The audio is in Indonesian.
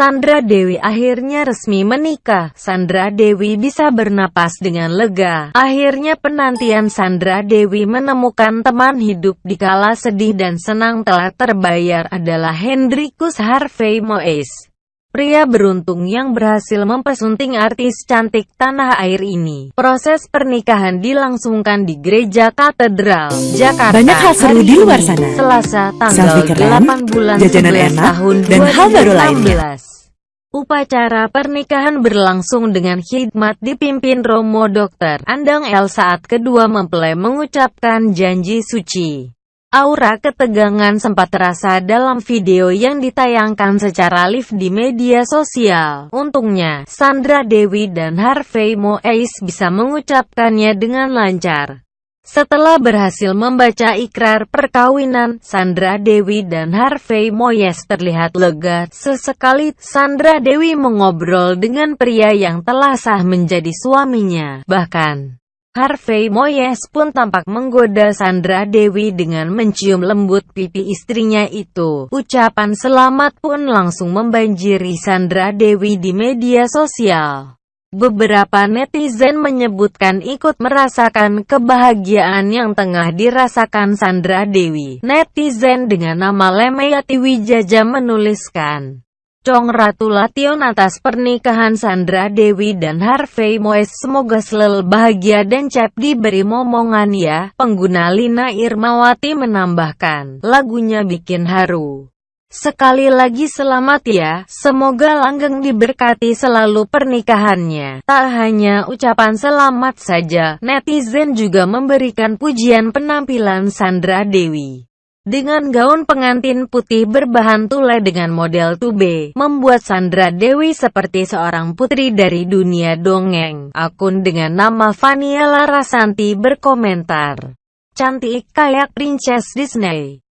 Sandra Dewi akhirnya resmi menikah. Sandra Dewi bisa bernapas dengan lega. Akhirnya penantian Sandra Dewi menemukan teman hidup di kala sedih dan senang telah terbayar adalah Hendrikus Harvey Moes. Pria beruntung yang berhasil mempesunting artis cantik tanah air ini. Proses pernikahan dilangsungkan di Gereja Katedral, Jakarta. Banyak hal seru di luar sana. Selasa tanggal Selfie keren, 8 bulan jajanan 11 enak, tahun dan hal baru lainnya. 2016. Upacara pernikahan berlangsung dengan khidmat dipimpin Romo Dr. Andang El saat kedua mempelai mengucapkan janji suci. Aura ketegangan sempat terasa dalam video yang ditayangkan secara live di media sosial. Untungnya, Sandra Dewi dan Harvey Moise bisa mengucapkannya dengan lancar. Setelah berhasil membaca ikrar perkawinan, Sandra Dewi dan Harvey Moyes terlihat lega. Sesekali, Sandra Dewi mengobrol dengan pria yang telah sah menjadi suaminya. Bahkan, Harvey Moyes pun tampak menggoda Sandra Dewi dengan mencium lembut pipi istrinya itu. Ucapan selamat pun langsung membanjiri Sandra Dewi di media sosial. Beberapa netizen menyebutkan ikut merasakan kebahagiaan yang tengah dirasakan Sandra Dewi. Netizen dengan nama Lemeyati Wijaja menuliskan, Congratulation atas pernikahan Sandra Dewi dan Harvey Moes semoga selalu bahagia dan cap diberi momongan ya. Pengguna Lina Irmawati menambahkan, lagunya bikin haru. Sekali lagi selamat ya, semoga langgeng diberkati selalu pernikahannya. Tak hanya ucapan selamat saja, netizen juga memberikan pujian penampilan Sandra Dewi. Dengan gaun pengantin putih berbahan tule dengan model tube, membuat Sandra Dewi seperti seorang putri dari dunia dongeng. Akun dengan nama Vania Larasanti berkomentar, cantik kayak Princess Disney.